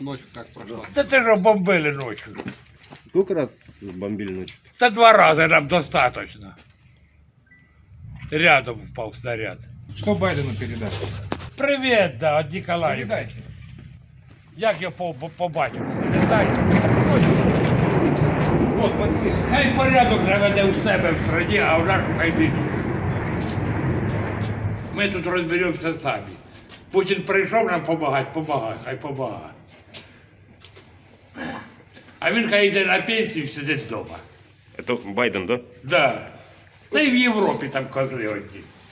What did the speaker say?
Ночь как прошла. Та це ж бомбили ночі. Сколько раз бомбили ночью? Та два рази нам достаточно. Рядом впав снаряд. Что Байдену передать? Привіт, да, від Ніколаївки. Передайте. Як я по- по- побачив? Передай. Вот, послышали. Хай порядок наведе у себе в страні, а в нашу хай підуть. Ми тут розберемося самі. Путін прийшов нам допомагати, помагай, хай помагає. А він хай йде на пенсію і сидить вдома. Это Байден, да? Да. Та й в Європі там козли одні.